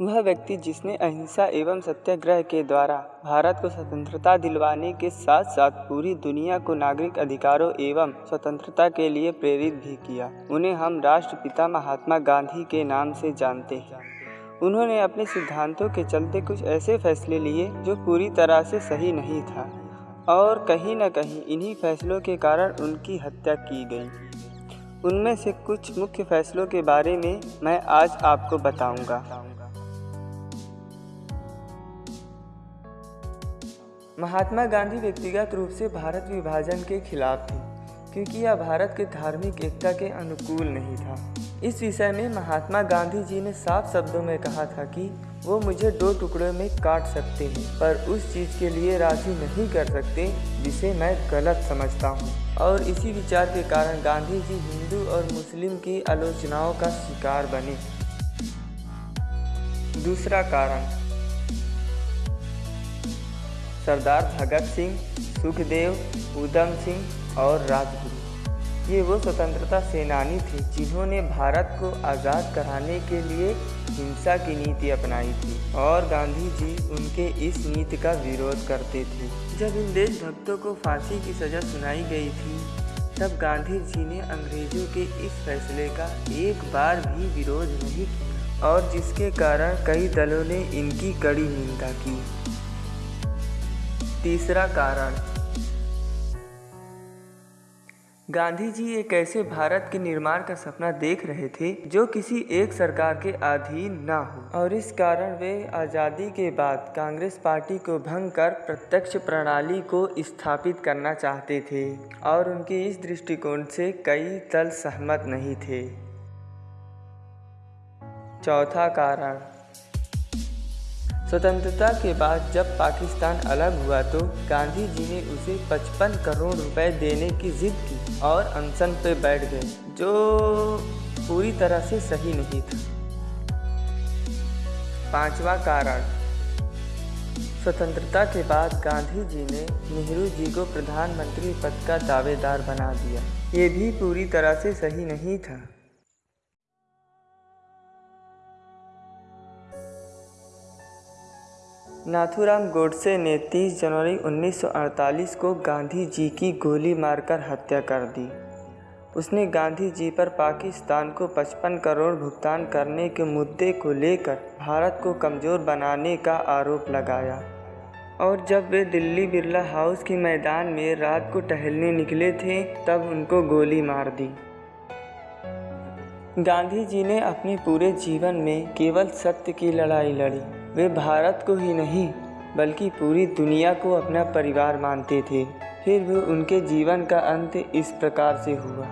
वह व्यक्ति जिसने अहिंसा एवं सत्याग्रह के द्वारा भारत को स्वतंत्रता दिलवाने के साथ साथ पूरी दुनिया को नागरिक अधिकारों एवं स्वतंत्रता के लिए प्रेरित भी किया, उन्हें हम राष्ट्रपिता महात्मा गांधी के नाम से जानते हैं उन्होंने अपने सिद्धांतों के चलते कुछ ऐसे फैसले लिए जो पूरी तरह से सही नहीं था, और कहीं न कहीं इन्हीं फैसलों के कारण उनकी हत्या की गई उनमें से कुछ मुख्य फैसलों के बारे में मैं आज आपको बताऊँगा। महात्मा गांधी व्यक्तिगत रूप से भारत विभाजन के खिलाफ थे, क्योंकि यह भारत के धार्मिक एकता के अनुकूल नहीं था। इस विषय में महात्मा गांधी जी ने साफ़ शब्दों में कहा था कि वो मुझे दो टुकड़ों में काट सकते हैं, पर उस चीज़ के लिए राज़ी नहीं कर सकते, जिसे मैं गलत समझता हूँ। और इसी विचार के कारण गांधी जी हिंदू और मुस्लिम की आलोचनाओं का शिकार बने। दूसरा कारण सरदार भगत सिंह, सुखदेव, उधम सिंह और राजगुरु। ये वो स्वतंत्रता सेनानी थे जिन्होंने भारत को आज़ाद कराने के लिए हिंसा की नीति अपनाई थी और गांधी जी उनके इस नीति का विरोध करते थे। जब इन देशभक्तों को फांसी की सज़ा सुनाई गई थी, तब गांधी जी ने अंग्रेज़ों के इस फैसले का एक बार भी विरोध नहीं किया और जिसके कारण कई दलों ने इनकी कड़ी निंदा की। तीसरा कारण। गांधी जी एक ऐसे भारत के निर्माण का सपना देख रहे थे, जो किसी एक सरकार के अधीन न हो। और इस कारण वे आज़ादी के बाद कांग्रेस पार्टी को भंग कर प्रत्यक्ष प्रणाली को स्थापित करना चाहते थे, और उनके इस दृष्टिकोण से कई दल सहमत नहीं थे। चौथा कारण। स्वतंत्रता के बाद जब पाकिस्तान अलग हुआ तो गांधी जी ने उसे 55 करोड़ रुपए देने की जिद की और अनशन पे बैठ गए, जो पूरी तरह से सही नहीं था। पांचवा कारण, स्वतंत्रता के बाद गांधी जी ने नेहरू जी को प्रधानमंत्री पद का दावेदार बना दिया। ये भी पूरी तरह से सही नहीं था। नाथूराम गोडसे ने 30 जनवरी 1948 को गांधी जी की गोली मारकर हत्या कर दी। उसने गांधी जी पर पाकिस्तान को 55 करोड़ भुगतान करने के मुद्दे को लेकर भारत को कमज़ोर बनाने का आरोप लगाया। और जब वे दिल्ली बिरला हाउस के मैदान में रात को टहलने निकले थे, तब उनको गोली मार दी। गांधी जी ने अपने पूरे जीवन में केवल सत्य की लड़ाई लड़ी। वे भारत को ही नहीं, बल्कि पूरी दुनिया को अपना परिवार मानते थे। फिर भी उनके जीवन का अंत इस प्रकार से हुआ।